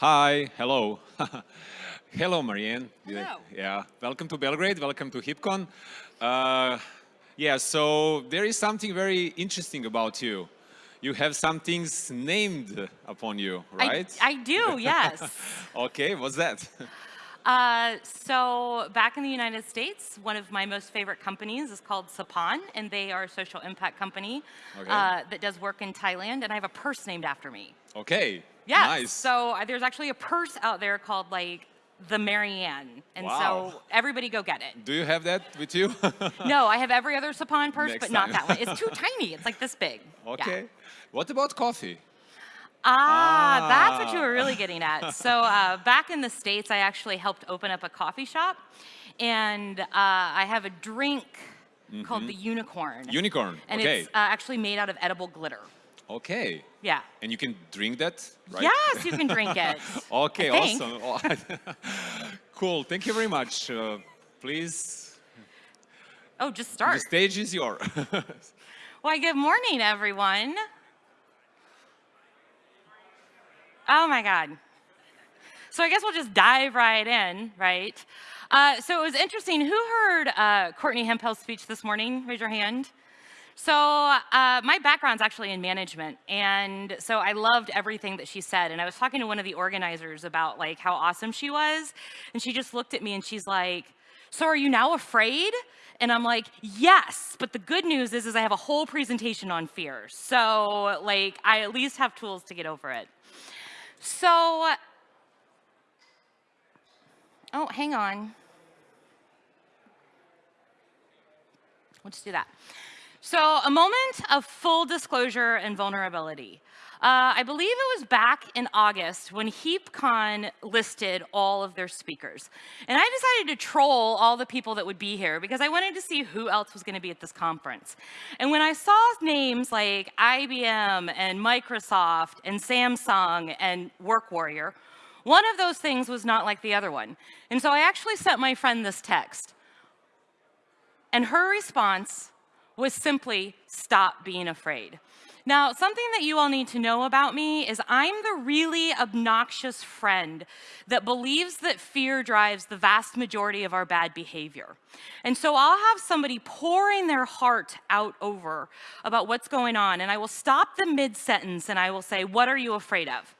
Hi, hello. hello, Marianne. Hello. Yeah, welcome to Belgrade, welcome to HeapCon. Uh, yeah, so there is something very interesting about you. You have some things named upon you, right? I, I do, yes. okay, what's that? Uh, so back in the United States, one of my most favorite companies is called Sapahn, and they are a social impact company Okay. uh, that does work in Thailand, and I have a purse named after me. Okay, Yes. nice. So uh, there's actually a purse out there called like the Marianne, and Wow. so everybody go get it. Do you have that with you? No, I have every other Sapahn purse, Next but not that one. It's too tiny. It's like this big. Yeah. okay. What about coffee? Ah, that's what you Ah. were really getting at. So uh, back in the States, I actually helped open up a coffee shop. And uh, I have a drink called the Unicorn. Unicorn, and okay. it's uh, actually made out of edible glitter. Okay. Yeah. And you can drink that, right? Yes, you can drink it. Okay, awesome. cool, thank you very much. Uh, please, Oh, just start. the stage is yours. Why, good morning, everyone. Oh my God. So I guess we'll just dive right in, right? Uh, so it was interesting. Who heard uh, Courtney Hemphill's speech this morning? Raise your hand. So uh, my background's actually in management, and so I loved everything that she said. And I was talking to one of the organizers about like how awesome she was, and she just looked at me and she's like, "So are you now afraid?" And I'm like, "Yes, but the good news is, is I have a whole presentation on fear. So like, I at least have tools to get over it." So, oh, hang on. Just do that. So, a moment of full disclosure and vulnerability. Uh, I believe it was back in August when HeapCon listed all of their speakers. And I decided to troll all the people that would be here because I wanted to see who else was going to be at this conference. And when I saw names like IBM and Microsoft and Samsung and WorkWarrior, one of those things was not like the other one. And so I actually sent my friend this text. And her response was simply, stop being afraid. Now, something that you all need to know about me is I'm the really obnoxious friend that believes that fear drives the vast majority of our bad behavior. And so I'll have somebody pouring their heart out over about what's going on, and I will stop the mid-sentence and I will say, what are you afraid of?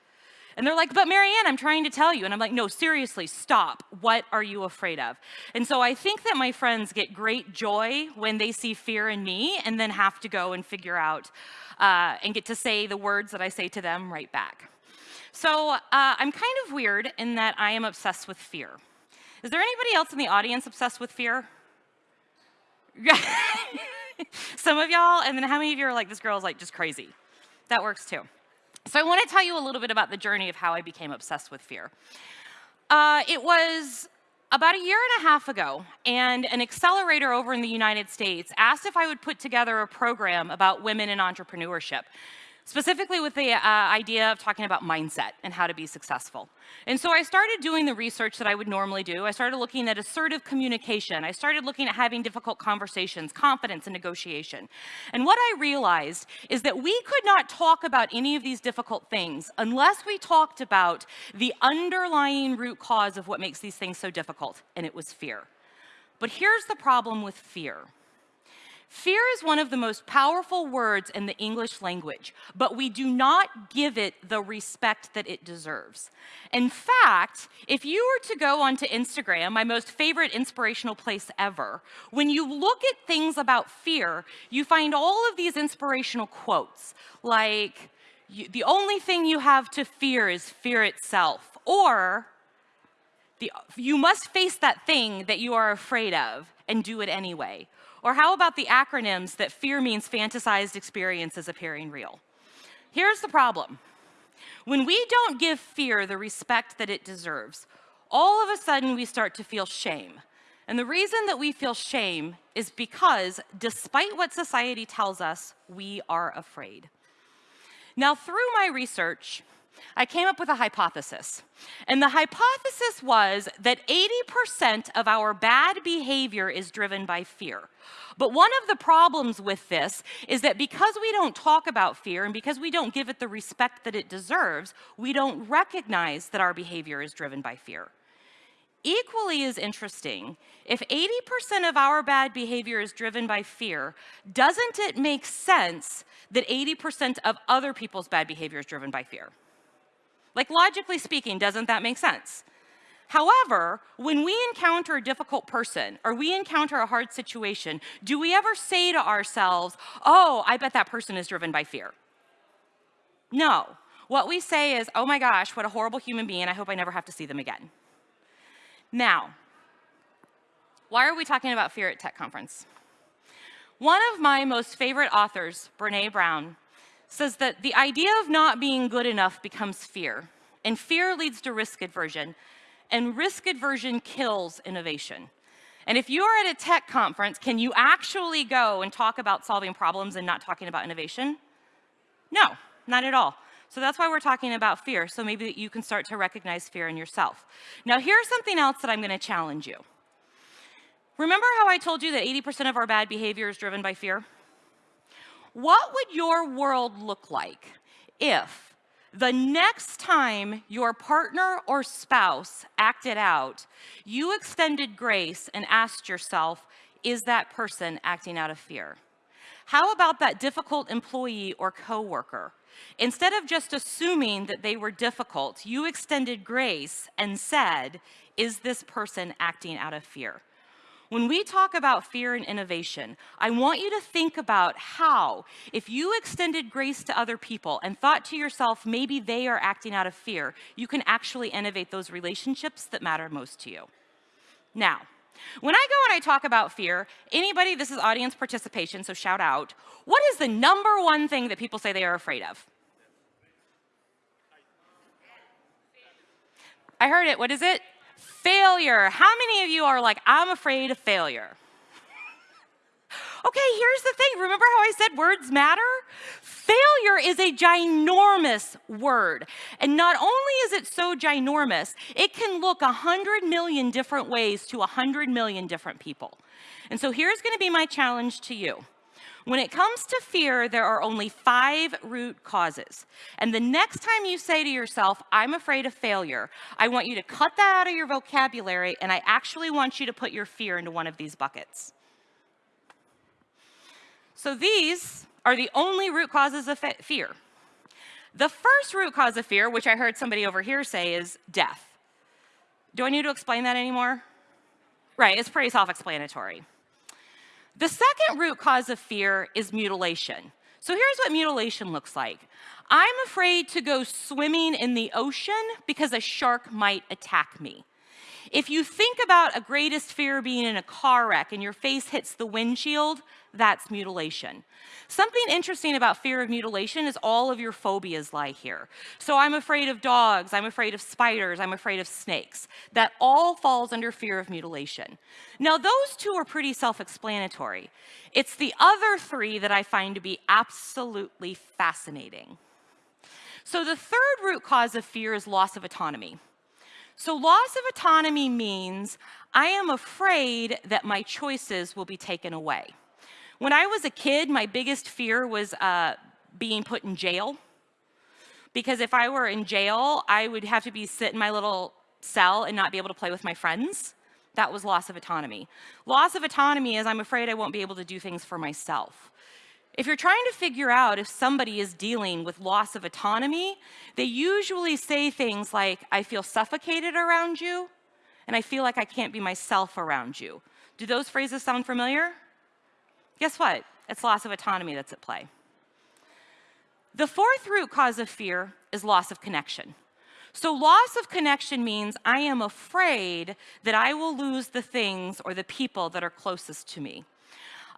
And they're like, but Marianne, I'm trying to tell you. And I'm like, no, seriously, stop. What are you afraid of? And so I think that my friends get great joy when they see fear in me and then have to go and figure out uh, and get to say the words that I say to them right back. So uh, I'm kind of weird in that I am obsessed with fear. Is there anybody else in the audience obsessed with fear? Some of y'all, and then how many of you are like, this girl is like just crazy? That works too. So I want to tell you a little bit about the journey of how I became obsessed with fear. Uh, it was about a year and a half ago, and an accelerator over in the United States asked if I would put together a program about women in entrepreneurship, specifically with the uh, idea of talking about mindset and how to be successful. And so I started doing the research that I would normally do. I started looking at assertive communication. I started looking at having difficult conversations, confidence, and negotiation. And what I realized is that we could not talk about any of these difficult things unless we talked about the underlying root cause of what makes these things so difficult, and it was fear. But here's the problem with fear. Fear is one of the most powerful words in the English language, but we do not give it the respect that it deserves. In fact, if you were to go onto Instagram, my most favorite inspirational place ever, when you look at things about fear, you find all of these inspirational quotes like, the only thing you have to fear is fear itself, or the, you must face that thing that you are afraid of and do it anyway. Or how about the acronyms that fear means fantasized experiences appearing real? Here's the problem. When we don't give fear the respect that it deserves, all of a sudden we start to feel shame. And the reason that we feel shame is because despite what society tells us, we are afraid. Now, through my research, I came up with a hypothesis. And the hypothesis was that 80% of our bad behavior is driven by fear. But one of the problems with this is that because we don't talk about fear and because we don't give it the respect that it deserves, we don't recognize that our behavior is driven by fear. Equally as interesting, if 80% of our bad behavior is driven by fear, doesn't it make sense that 80% of other people's bad behavior is driven by fear? Like logically speaking, doesn't that make sense? However, when we encounter a difficult person or we encounter a hard situation, do we ever say to ourselves, oh, I bet that person is driven by fear? No. What we say is, oh my gosh, what a horrible human being. I hope I never have to see them again. Now, why are we talking about fear at Tech Conference? One of my most favorite authors, Brene Brown, says that the idea of not being good enough becomes fear, and fear leads to risk aversion, and risk aversion kills innovation. And if you are at a tech conference, can you actually go and talk about solving problems and not talking about innovation? No, not at all. So that's why we're talking about fear, so maybe you can start to recognize fear in yourself. Now here's something else that I'm gonna challenge you. Remember how I told you that 80% of our bad behavior is driven by fear? What would your world look like if the next time your partner or spouse acted out, you extended grace and asked yourself, is that person acting out of fear? How about that difficult employee or coworker? Instead of just assuming that they were difficult, you extended grace and said, is this person acting out of fear? When we talk about fear and innovation, I want you to think about how, if you extended grace to other people and thought to yourself, maybe they are acting out of fear, you can actually innovate those relationships that matter most to you. Now, when I go and I talk about fear, anybody, this is audience participation, so shout out, what is the number one thing that people say they are afraid of? I heard it, what is it? Failure. How many of you are like, I'm afraid of failure? Okay, here's the thing. Remember how I said words matter? Failure is a ginormous word. And not only is it so ginormous, it can look a hundred million different ways to a hundred million different people. And so here's gonna be my challenge to you. When it comes to fear, there are only five root causes. And the next time you say to yourself, I'm afraid of failure, I want you to cut that out of your vocabulary and I actually want you to put your fear into one of these buckets. So these are the only root causes of fear. The first root cause of fear, which I heard somebody over here say, is death. Do I need to explain that anymore? Right, it's pretty self-explanatory. The second root cause of fear is mutilation. So here's what mutilation looks like. I'm afraid to go swimming in the ocean because a shark might attack me. If you think about a greatest fear being in a car wreck and your face hits the windshield, that's mutilation. Something interesting about fear of mutilation is all of your phobias lie here. So I'm afraid of dogs, I'm afraid of spiders, I'm afraid of snakes. That all falls under fear of mutilation. Now those two are pretty self-explanatory. It's the other three that I find to be absolutely fascinating. So the third root cause of fear is loss of autonomy. So loss of autonomy means I am afraid that my choices will be taken away. When I was a kid, my biggest fear was uh, being put in jail. Because if I were in jail, I would have to be sit in my little cell and not be able to play with my friends. That was loss of autonomy. Loss of autonomy is I'm afraid I won't be able to do things for myself. If you're trying to figure out if somebody is dealing with loss of autonomy, they usually say things like, I feel suffocated around you, and I feel like I can't be myself around you. Do those phrases sound familiar? Guess what? It's loss of autonomy that's at play. The fourth root cause of fear is loss of connection. So loss of connection means I am afraid that I will lose the things or the people that are closest to me.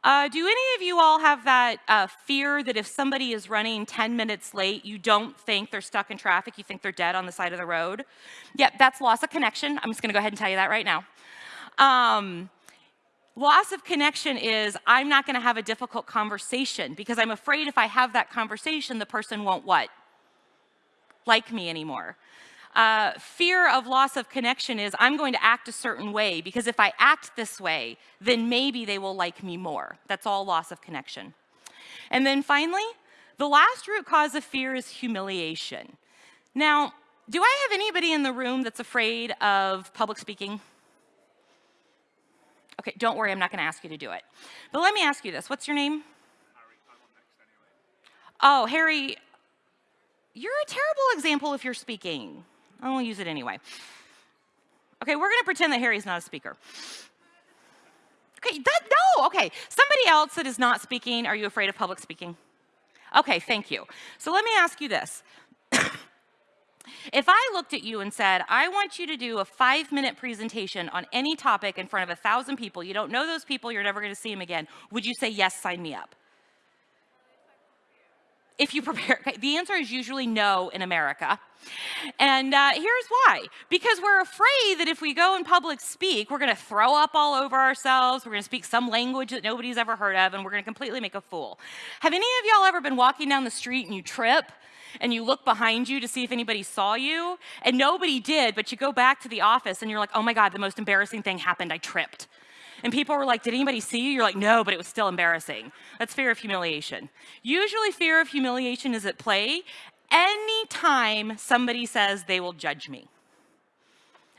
Uh, do any of you all have that uh, fear that if somebody is running 10 minutes late, you don't think they're stuck in traffic, you think they're dead on the side of the road? Yep, that's loss of connection. I'm just gonna go ahead and tell you that right now. Um, Loss of connection is I'm not going to have a difficult conversation because I'm afraid if I have that conversation, the person won't what? like me anymore. Uh, fear of loss of connection is I'm going to act a certain way because if I act this way, then maybe they will like me more. That's all loss of connection. And then finally, the last root cause of fear is humiliation. Now, do I have anybody in the room that's afraid of public speaking? Okay, don't worry, I'm not going to ask you to do it. But let me ask you this. What's your name? Oh, Harry, you're a terrible example if you're speaking. I won't use it anyway. Okay, we're gonna pretend that Harry's not a speaker. Okay, that, no, okay. Somebody else that is not speaking, are you afraid of public speaking? Okay, thank you. So let me ask you this. if I looked at you and said, I want you to do a five minute presentation on any topic in front of a thousand people, you don't know those people, you're never gonna see them again, would you say, yes, sign me up? If you prepare? Okay, the answer is usually no in America. And uh, here's why. Because we're afraid that if we go and public speak, we're going to throw up all over ourselves, we're going to speak some language that nobody's ever heard of, and we're going to completely make a fool. Have any of y'all ever been walking down the street and you trip? and you look behind you to see if anybody saw you, and nobody did, but you go back to the office and you're like, oh my God, the most embarrassing thing happened, I tripped. And people were like, Did anybody see you? You're like, No, but it was still embarrassing. That's fear of humiliation. Usually, fear of humiliation is at play anytime somebody says they will judge me.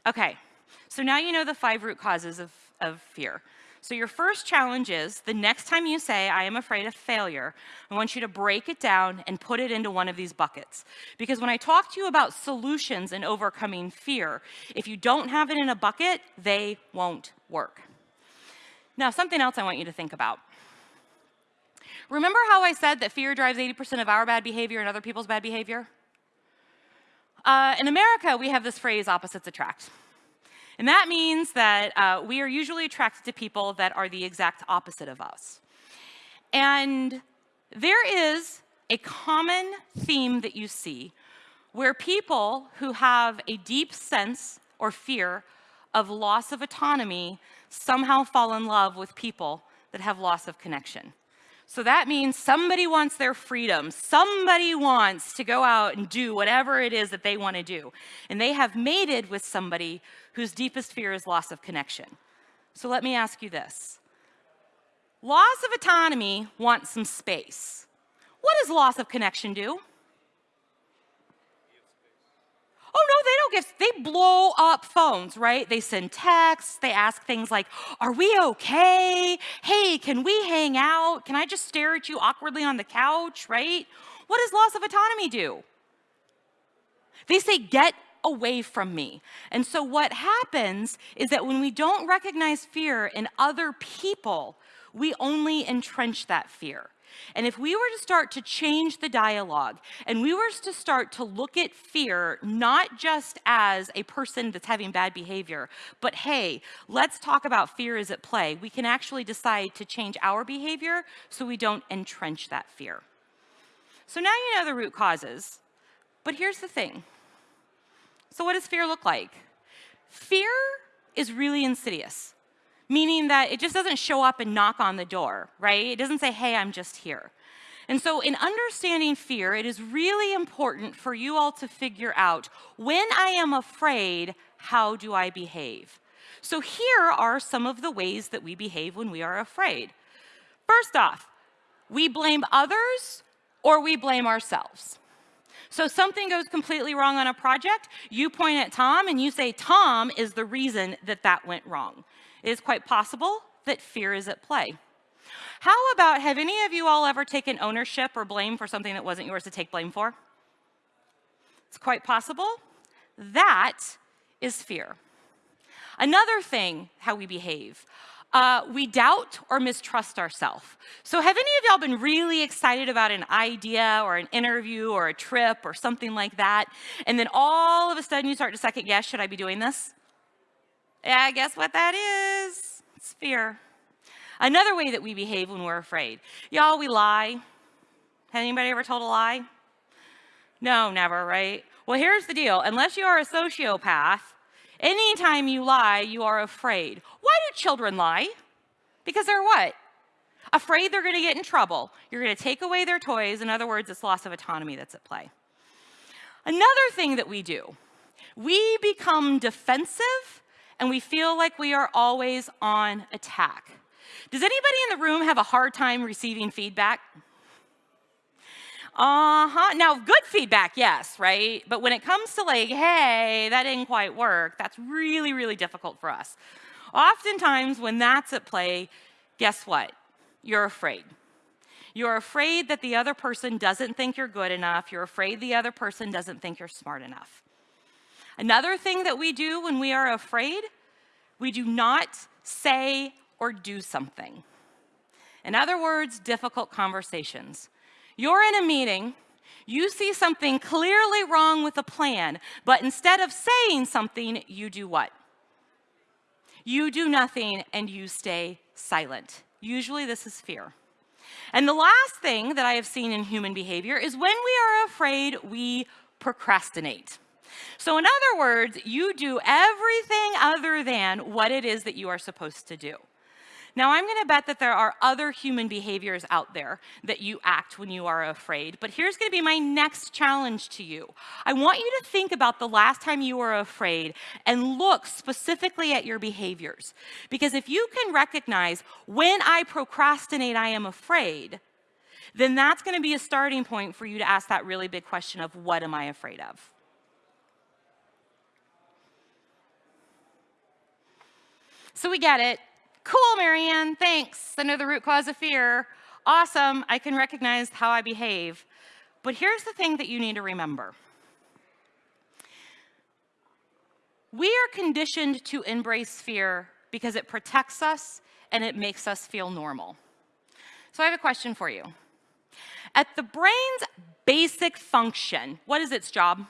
Okay, so now you know the five root causes of, of fear. So your first challenge is the next time you say, I am afraid of failure, I want you to break it down and put it into one of these buckets. Because when I talk to you about solutions and overcoming fear, if you don't have it in a bucket, they won't work. Now, something else I want you to think about. Remember how I said that fear drives 80% of our bad behavior and other people's bad behavior? Uh, in America, we have this phrase, opposites attract. And that means that uh, we are usually attracted to people that are the exact opposite of us. And there is a common theme that you see where people who have a deep sense or fear of loss of autonomy somehow fall in love with people that have loss of connection. So that means somebody wants their freedom. Somebody wants to go out and do whatever it is that they want to do. And they have mated with somebody whose deepest fear is loss of connection. So let me ask you this. Loss of autonomy wants some space. What does loss of connection do? Oh, no, they don't give, they blow up phones, right? They send texts, they ask things like, Are we okay? Hey, can we hang out? Can I just stare at you awkwardly on the couch, right? What does loss of autonomy do? They say, Get away from me. And so what happens is that when we don't recognize fear in other people, we only entrench that fear. And if we were to start to change the dialogue and we were to start to look at fear not just as a person that's having bad behavior, but hey, let's talk about fear is at play, we can actually decide to change our behavior so we don't entrench that fear. So now you know the root causes, but here's the thing. So, what does fear look like? Fear is really insidious meaning that it just doesn't show up and knock on the door, right? It doesn't say, hey, I'm just here. And so, in understanding fear, it is really important for you all to figure out when I am afraid, how do I behave? So, here are some of the ways that we behave when we are afraid. First off, we blame others or we blame ourselves. So, something goes completely wrong on a project, you point at Tom and you say, Tom is the reason that that went wrong. It is quite possible that fear is at play. How about, have any of you all ever taken ownership or blame for something that wasn't yours to take blame for? It's quite possible. That is fear. Another thing, how we behave. Uh, we doubt or mistrust ourselves. So, have any of y'all been really excited about an idea or an interview or a trip or something like that? And then all of a sudden you start to second guess, should I be doing this? Yeah, guess what that is? It's fear. Another way that we behave when we're afraid. Y'all, we lie. Has anybody ever told a lie? No, never, right? Well, here's the deal. Unless you are a sociopath, anytime you lie, you are afraid. Why do children lie? Because they're what? Afraid they're going to get in trouble. You're going to take away their toys. In other words, it's loss of autonomy that's at play. Another thing that we do, we become defensive and we feel like we are always on attack. Does anybody in the room have a hard time receiving feedback? Uh-huh. Now, good feedback, yes, right? But when it comes to like, hey, that didn't quite work, that's really, really difficult for us. Oftentimes, when that's at play, guess what? You're afraid. You're afraid that the other person doesn't think you're good enough. You're afraid the other person doesn't think you're smart enough. Another thing that we do when we are afraid, we do not say or do something. In other words, difficult conversations. You're in a meeting, you see something clearly wrong with the plan, but instead of saying something, you do what? You do nothing and you stay silent. Usually this is fear. And the last thing that I have seen in human behavior is when we are afraid, we procrastinate. So in other words, you do everything other than what it is that you are supposed to do. Now, I'm going to bet that there are other human behaviors out there that you act when you are afraid, but here's going to be my next challenge to you. I want you to think about the last time you were afraid and look specifically at your behaviors. Because if you can recognize when I procrastinate, I am afraid, then that's going to be a starting point for you to ask that really big question of what am I afraid of? So we get it. Cool, Marianne, thanks. I know the root cause of fear. Awesome, I can recognize how I behave. But here's the thing that you need to remember. We are conditioned to embrace fear because it protects us and it makes us feel normal. So I have a question for you. At the brain's basic function, what is its job?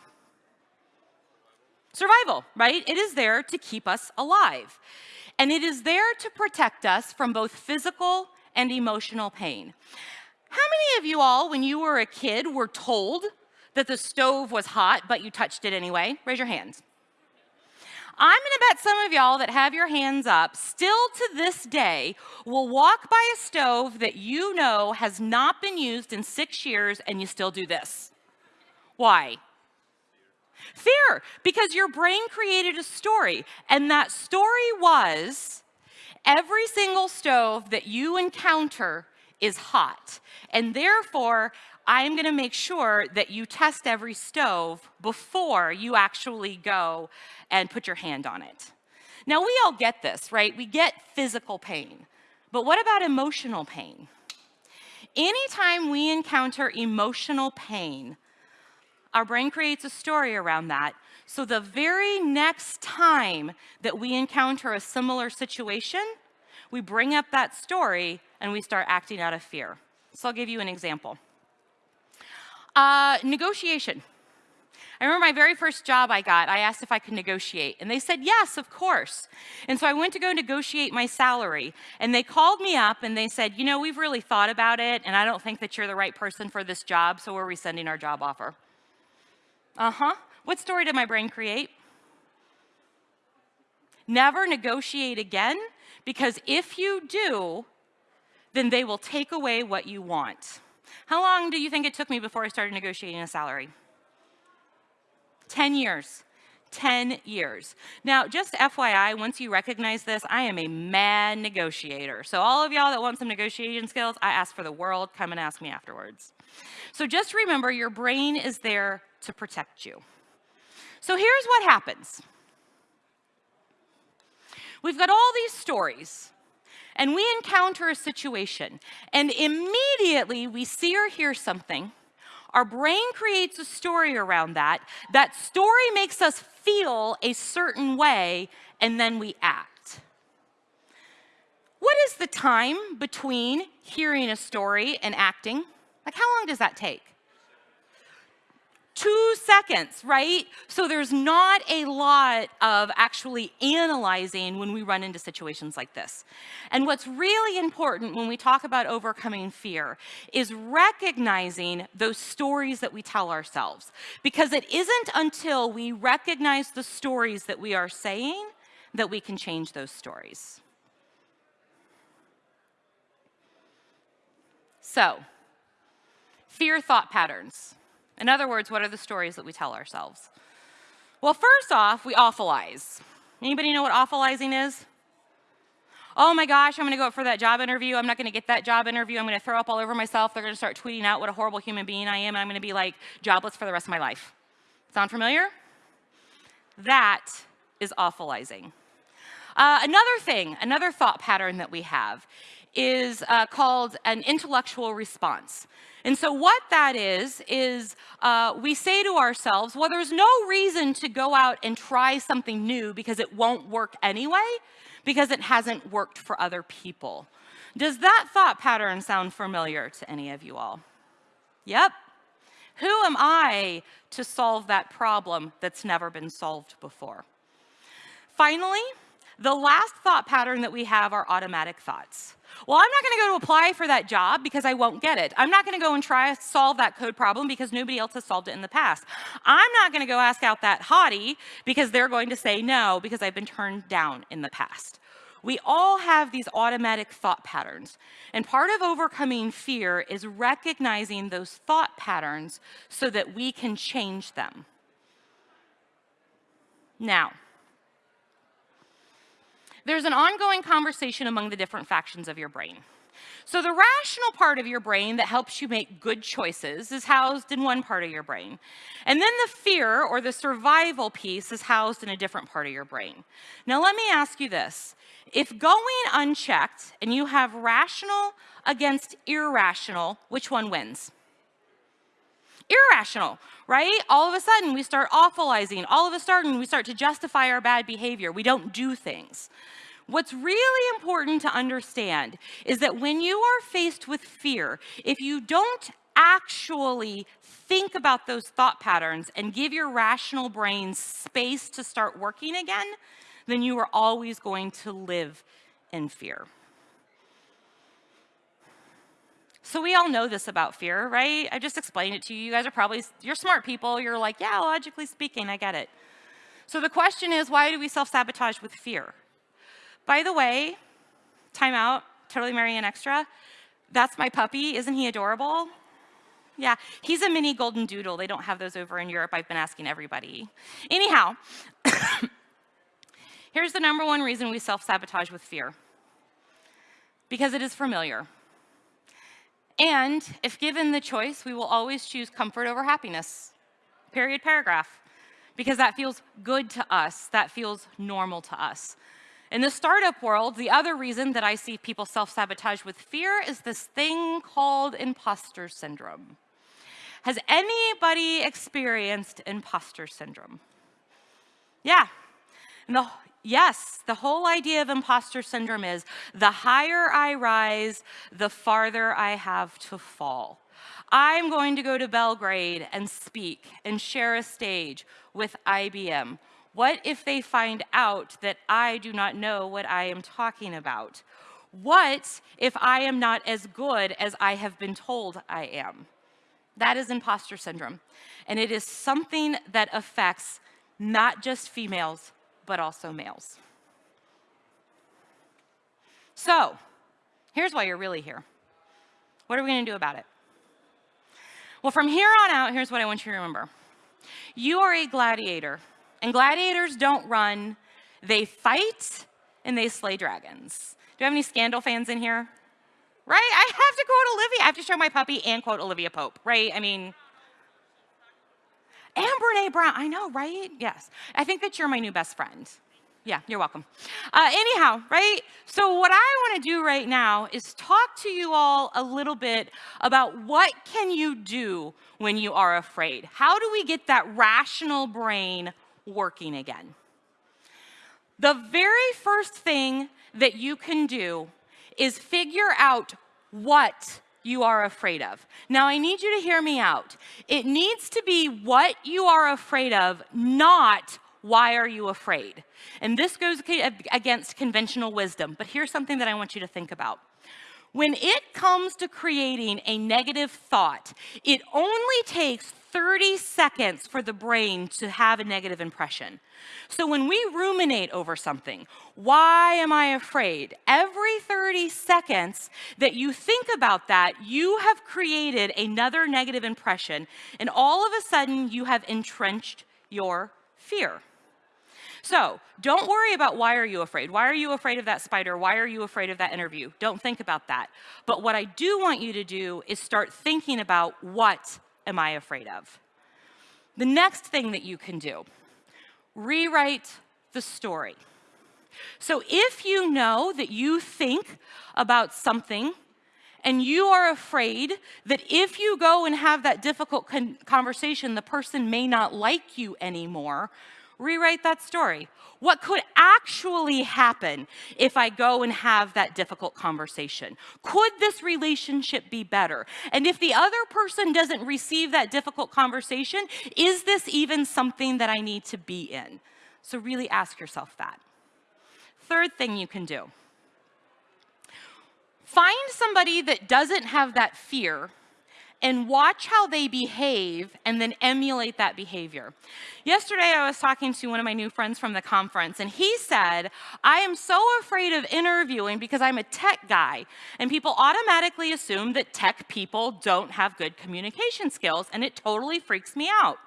Survival, right? It is there to keep us alive and it is there to protect us from both physical and emotional pain. How many of you all, when you were a kid, were told that the stove was hot, but you touched it anyway? Raise your hands. I'm gonna bet some of y'all that have your hands up still to this day will walk by a stove that you know has not been used in six years and you still do this. Why? Fear, because your brain created a story, and that story was every single stove that you encounter is hot, and therefore, I'm gonna make sure that you test every stove before you actually go and put your hand on it. Now, we all get this, right? We get physical pain, but what about emotional pain? Anytime we encounter emotional pain, our brain creates a story around that. So the very next time that we encounter a similar situation, we bring up that story and we start acting out of fear. So I'll give you an example. Uh, negotiation. I remember my very first job I got, I asked if I could negotiate, and they said, yes, of course. And so I went to go negotiate my salary, and they called me up and they said, you know, we've really thought about it, and I don't think that you're the right person for this job, so we're rescinding our job offer. Uh-huh. What story did my brain create? Never negotiate again, because if you do, then they will take away what you want. How long do you think it took me before I started negotiating a salary? 10 years. 10 years. Now, just FYI, once you recognize this, I am a mad negotiator. So all of y'all that want some negotiation skills, I ask for the world, come and ask me afterwards. So just remember, your brain is there to protect you. So here's what happens. We've got all these stories, and we encounter a situation, and immediately we see or hear something. Our brain creates a story around that. That story makes us feel a certain way, and then we act. What is the time between hearing a story and acting? Like, how long does that take? Two seconds, right? So there's not a lot of actually analyzing when we run into situations like this. And what's really important when we talk about overcoming fear is recognizing those stories that we tell ourselves. Because it isn't until we recognize the stories that we are saying that we can change those stories. So, fear thought patterns. In other words, what are the stories that we tell ourselves? Well, first off, we awfulize. Anybody know what awfulizing is? Oh my gosh, I'm gonna go up for that job interview. I'm not gonna get that job interview. I'm gonna throw up all over myself. They're gonna start tweeting out what a horrible human being I am, and I'm gonna be like jobless for the rest of my life. Sound familiar? That is awfulizing. Uh, another thing, another thought pattern that we have is uh, called an intellectual response. And so what that is, is uh, we say to ourselves, well, there's no reason to go out and try something new because it won't work anyway, because it hasn't worked for other people. Does that thought pattern sound familiar to any of you all? Yep. Who am I to solve that problem that's never been solved before? Finally, the last thought pattern that we have are automatic thoughts. Well, I'm not going to go to apply for that job because I won't get it. I'm not going to go and try to solve that code problem because nobody else has solved it in the past. I'm not going to go ask out that hottie because they're going to say no because I've been turned down in the past. We all have these automatic thought patterns. And part of overcoming fear is recognizing those thought patterns so that we can change them. Now, there's an ongoing conversation among the different factions of your brain. So the rational part of your brain that helps you make good choices is housed in one part of your brain. And then the fear or the survival piece is housed in a different part of your brain. Now let me ask you this. If going unchecked and you have rational against irrational, which one wins? Irrational, right? All of a sudden we start awfulizing. All of a sudden we start to justify our bad behavior. We don't do things. What's really important to understand is that when you are faced with fear, if you don't actually think about those thought patterns and give your rational brain space to start working again, then you are always going to live in fear. So we all know this about fear, right? I just explained it to you. You guys are probably, you're smart people. You're like, yeah, logically speaking, I get it. So the question is, why do we self-sabotage with fear? By the way, time out, totally Marianne Extra. That's my puppy. Isn't he adorable? Yeah, he's a mini golden doodle. They don't have those over in Europe. I've been asking everybody. Anyhow, here's the number one reason we self-sabotage with fear. Because it is familiar. And if given the choice, we will always choose comfort over happiness. Period, paragraph. Because that feels good to us. That feels normal to us. In the startup world, the other reason that I see people self-sabotage with fear is this thing called imposter syndrome. Has anybody experienced imposter syndrome? Yeah. The, yes, the whole idea of imposter syndrome is the higher I rise, the farther I have to fall. I'm going to go to Belgrade and speak and share a stage with IBM what if they find out that I do not know what I am talking about? What if I am not as good as I have been told I am? That is imposter syndrome. And it is something that affects not just females, but also males. So, here's why you're really here. What are we gonna do about it? Well, from here on out, here's what I want you to remember. You are a gladiator and gladiators don't run, they fight and they slay dragons. Do you have any Scandal fans in here? Right? I have to quote Olivia. I have to show my puppy and quote Olivia Pope, right? I mean, and Brene Brown. I know, right? Yes. I think that you're my new best friend. Yeah, you're welcome. Uh, anyhow, right? So what I want to do right now is talk to you all a little bit about what can you do when you are afraid? How do we get that rational brain working again. The very first thing that you can do is figure out what you are afraid of. Now, I need you to hear me out. It needs to be what you are afraid of, not why are you afraid. And this goes against conventional wisdom, but here's something that I want you to think about. When it comes to creating a negative thought, it only takes 30 seconds for the brain to have a negative impression. So when we ruminate over something, why am I afraid? Every 30 seconds that you think about that, you have created another negative impression, and all of a sudden you have entrenched your fear. So don't worry about why are you afraid? Why are you afraid of that spider? Why are you afraid of that interview? Don't think about that. But what I do want you to do is start thinking about what am I afraid of? The next thing that you can do, rewrite the story. So if you know that you think about something and you are afraid that if you go and have that difficult con conversation, the person may not like you anymore, rewrite that story. What could actually happen if I go and have that difficult conversation? Could this relationship be better? And if the other person doesn't receive that difficult conversation, is this even something that I need to be in? So really ask yourself that. Third thing you can do. Find somebody that doesn't have that fear and watch how they behave and then emulate that behavior. Yesterday, I was talking to one of my new friends from the conference, and he said, I am so afraid of interviewing because I'm a tech guy, and people automatically assume that tech people don't have good communication skills, and it totally freaks me out.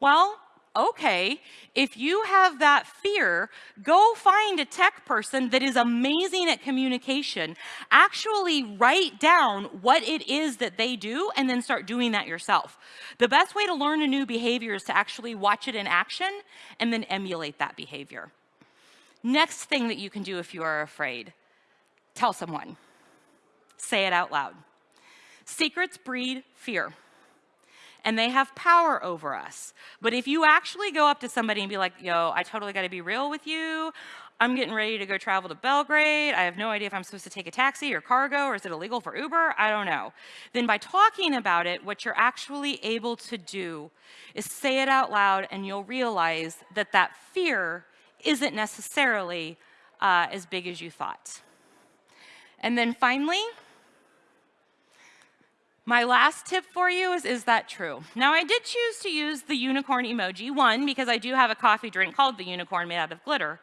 Well, okay, if you have that fear, go find a tech person that is amazing at communication. Actually write down what it is that they do and then start doing that yourself. The best way to learn a new behavior is to actually watch it in action and then emulate that behavior. Next thing that you can do if you are afraid, tell someone. Say it out loud. Secrets breed fear and they have power over us. But if you actually go up to somebody and be like, yo, I totally got to be real with you. I'm getting ready to go travel to Belgrade. I have no idea if I'm supposed to take a taxi or CarGo or is it illegal for Uber? I don't know. Then by talking about it, what you're actually able to do is say it out loud and you'll realize that that fear isn't necessarily uh, as big as you thought. And then finally, my last tip for you is, is that true? Now, I did choose to use the unicorn emoji, one, because I do have a coffee drink called the unicorn made out of glitter,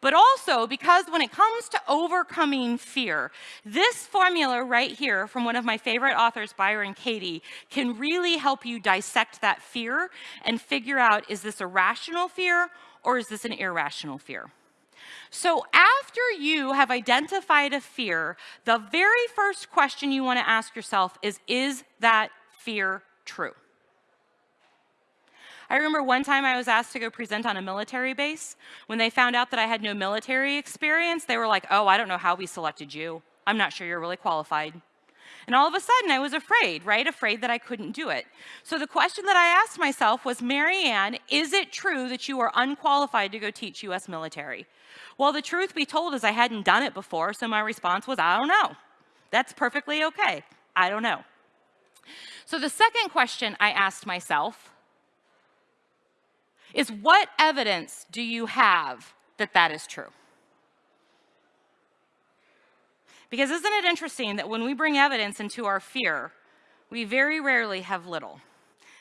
but also because when it comes to overcoming fear, this formula right here from one of my favorite authors, Byron Katie, can really help you dissect that fear and figure out, is this a rational fear or is this an irrational fear? So after you have identified a fear, the very first question you want to ask yourself is, is that fear true? I remember one time I was asked to go present on a military base. When they found out that I had no military experience, they were like, oh, I don't know how we selected you. I'm not sure you're really qualified. And all of a sudden, I was afraid, right? Afraid that I couldn't do it. So the question that I asked myself was, Marianne, is it true that you are unqualified to go teach U.S. military? Well, the truth be told is I hadn't done it before, so my response was, I don't know. That's perfectly okay. I don't know. So the second question I asked myself is what evidence do you have that that is true? Because isn't it interesting that when we bring evidence into our fear, we very rarely have little.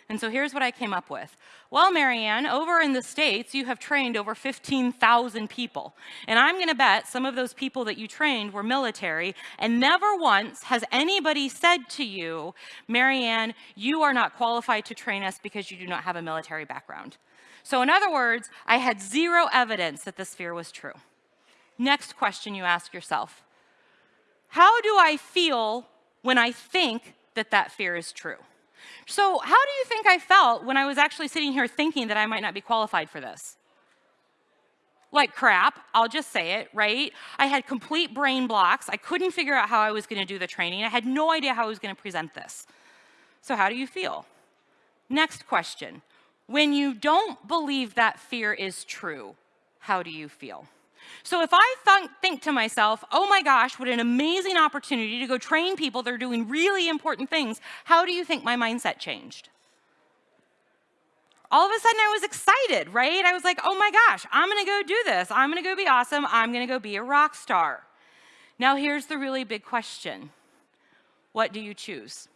And so here's what I came up with. Well, Marianne, over in the States, you have trained over 15,000 people. And I'm going to bet some of those people that you trained were military, and never once has anybody said to you, Marianne, you are not qualified to train us because you do not have a military background. So in other words, I had zero evidence that this fear was true. Next question you ask yourself, how do I feel when I think that that fear is true? So how do you think I felt when I was actually sitting here thinking that I might not be qualified for this? Like crap, I'll just say it, right? I had complete brain blocks. I couldn't figure out how I was going to do the training. I had no idea how I was going to present this. So how do you feel? Next question. When you don't believe that fear is true, how do you feel? So if I th think to myself, oh my gosh, what an amazing opportunity to go train people that are doing really important things, how do you think my mindset changed? All of a sudden I was excited, right? I was like, oh my gosh, I'm gonna go do this. I'm gonna go be awesome. I'm gonna go be a rock star. Now, here's the really big question What do you choose?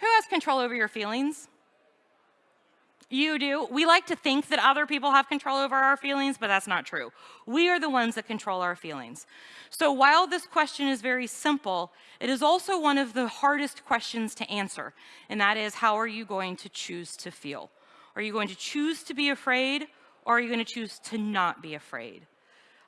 Who has control over your feelings? You do. We like to think that other people have control over our feelings, but that's not true. We are the ones that control our feelings. So while this question is very simple, it is also one of the hardest questions to answer, and that is how are you going to choose to feel? Are you going to choose to be afraid, or are you going to choose to not be afraid?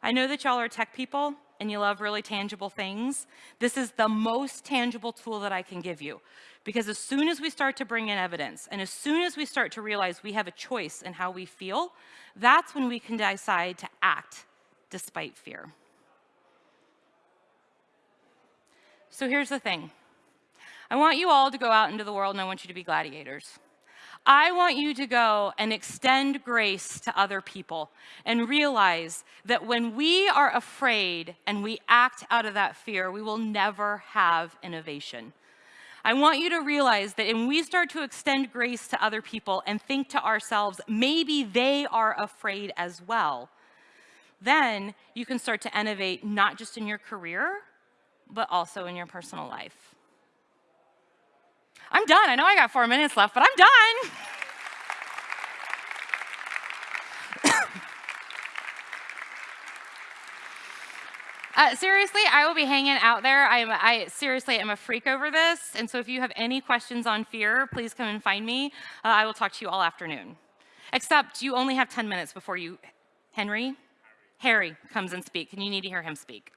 I know that y'all are tech people, and you love really tangible things, this is the most tangible tool that I can give you. Because as soon as we start to bring in evidence, and as soon as we start to realize we have a choice in how we feel, that's when we can decide to act despite fear. So here's the thing. I want you all to go out into the world and I want you to be gladiators. I want you to go and extend grace to other people and realize that when we are afraid and we act out of that fear, we will never have innovation. I want you to realize that when we start to extend grace to other people and think to ourselves, maybe they are afraid as well, then you can start to innovate not just in your career, but also in your personal life. I'm done. I know I got four minutes left, but I'm done. Uh, seriously, I will be hanging out there. I'm, I seriously am a freak over this. And so if you have any questions on fear, please come and find me. Uh, I will talk to you all afternoon. Except you only have 10 minutes before you, Henry? Harry comes and speak, and you need to hear him speak.